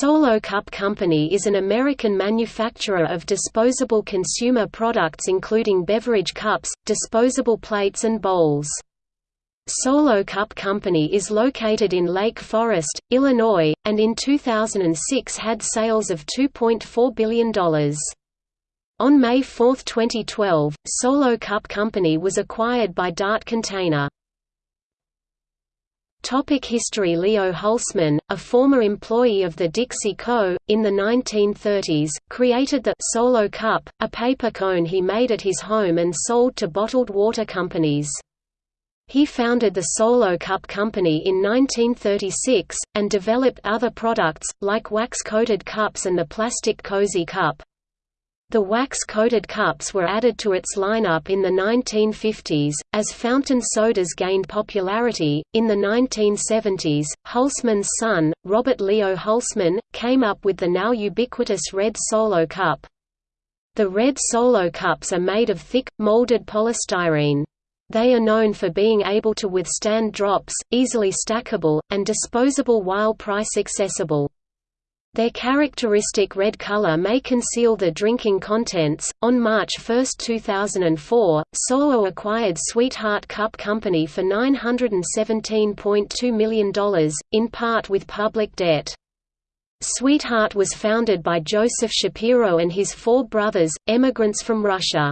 Solo Cup Company is an American manufacturer of disposable consumer products including beverage cups, disposable plates and bowls. Solo Cup Company is located in Lake Forest, Illinois, and in 2006 had sales of $2.4 billion. On May 4, 2012, Solo Cup Company was acquired by Dart Container. Topic history Leo Hulseman, a former employee of the Dixie Co., in the 1930s, created the «Solo Cup», a paper cone he made at his home and sold to bottled water companies. He founded the Solo Cup Company in 1936, and developed other products, like wax-coated cups and the plastic Cozy Cup. The wax-coated cups were added to its lineup in the 1950s. As fountain sodas gained popularity, in the 1970s, Hulseman's son, Robert Leo Hulseman, came up with the now ubiquitous Red Solo Cup. The Red Solo Cups are made of thick, molded polystyrene. They are known for being able to withstand drops, easily stackable, and disposable while price accessible. Their characteristic red color may conceal the drinking contents. On March 1, 2004, Solo acquired Sweetheart Cup Company for $917.2 million, in part with public debt. Sweetheart was founded by Joseph Shapiro and his four brothers, emigrants from Russia.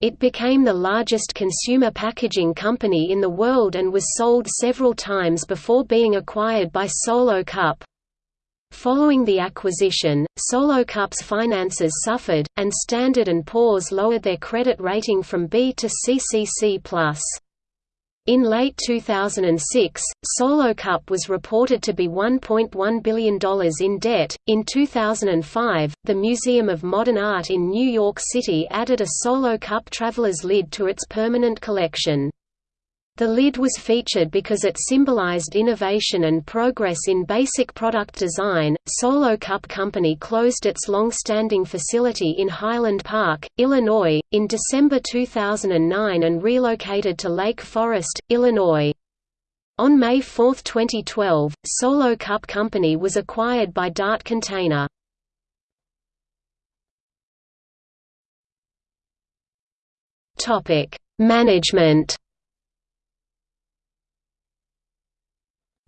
It became the largest consumer packaging company in the world and was sold several times before being acquired by Solo Cup. Following the acquisition, Solo Cup's finances suffered, and Standard & Poor's lowered their credit rating from B to CCC+. In late 2006, Solo Cup was reported to be $1.1 billion in debt. In 2005, the Museum of Modern Art in New York City added a Solo Cup traveler's lid to its permanent collection. The lid was featured because it symbolized innovation and progress in basic product design. Solo Cup Company closed its long-standing facility in Highland Park, Illinois, in December 2009 and relocated to Lake Forest, Illinois. On May 4, 2012, Solo Cup Company was acquired by Dart Container. Topic: Management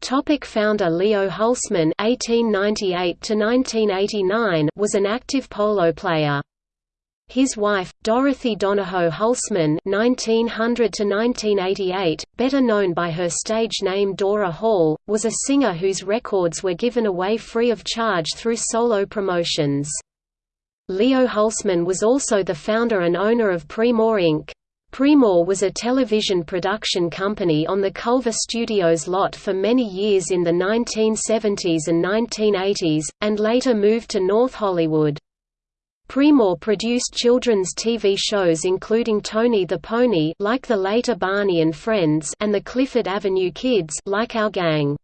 Topic founder Leo Hulseman (1898–1989) was an active polo player. His wife, Dorothy Donahoe Hulseman (1900–1988), better known by her stage name Dora Hall, was a singer whose records were given away free of charge through solo promotions. Leo Hulseman was also the founder and owner of Premor Inc. Premor was a television production company on the Culver Studios lot for many years in the 1970s and 1980s, and later moved to North Hollywood. Premor produced children's TV shows including Tony the Pony like the later Barney and Friends and the Clifford Avenue Kids like Our Gang.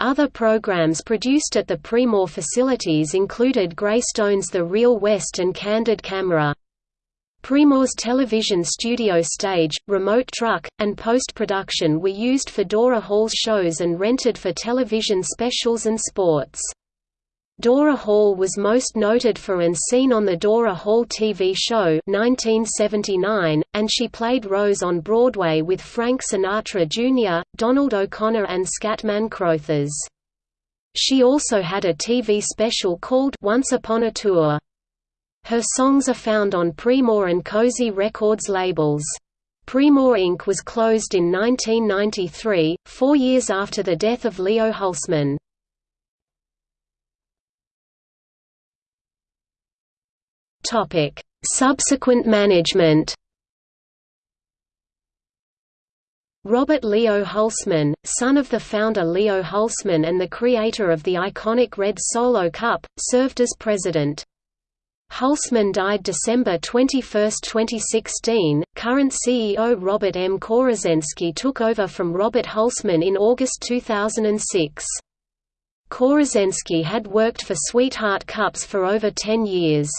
Other programs produced at the Premor facilities included Greystone's The Real West and Candid Camera. Premor's television studio stage, remote truck, and post-production were used for Dora Hall's shows and rented for television specials and sports. Dora Hall was most noted for and seen on the Dora Hall TV show 1979, and she played Rose on Broadway with Frank Sinatra Jr., Donald O'Connor and Scatman Crothers. She also had a TV special called Once Upon a Tour. Her songs are found on Premor and Cozy Records labels. Premor Inc. was closed in 1993, four years after the death of Leo Hulseman. Subsequent management Robert Leo Hulseman, son of the founder Leo Hulseman and the creator of the iconic Red Solo Cup, served as president. Hulseman died December 21, 2016. Current CEO Robert M. Korzenski took over from Robert Hulseman in August 2006. Korzenski had worked for Sweetheart Cups for over 10 years.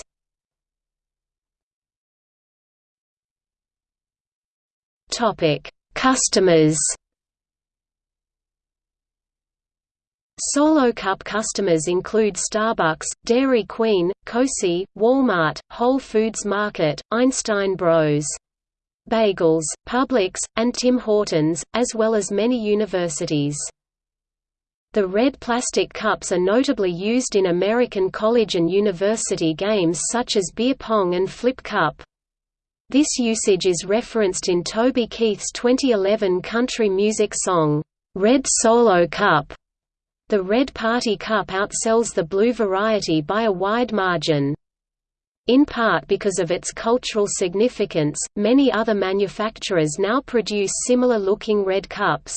Topic: Customers Solo Cup customers include Starbucks, Dairy Queen, Cosi, Walmart, Whole Foods Market, Einstein Bros. Bagels, Publix, and Tim Hortons, as well as many universities. The red plastic cups are notably used in American college and university games such as beer pong and flip cup. This usage is referenced in Toby Keith's 2011 country music song, "'Red Solo Cup' The red party cup outsells the blue variety by a wide margin. In part because of its cultural significance, many other manufacturers now produce similar-looking red cups.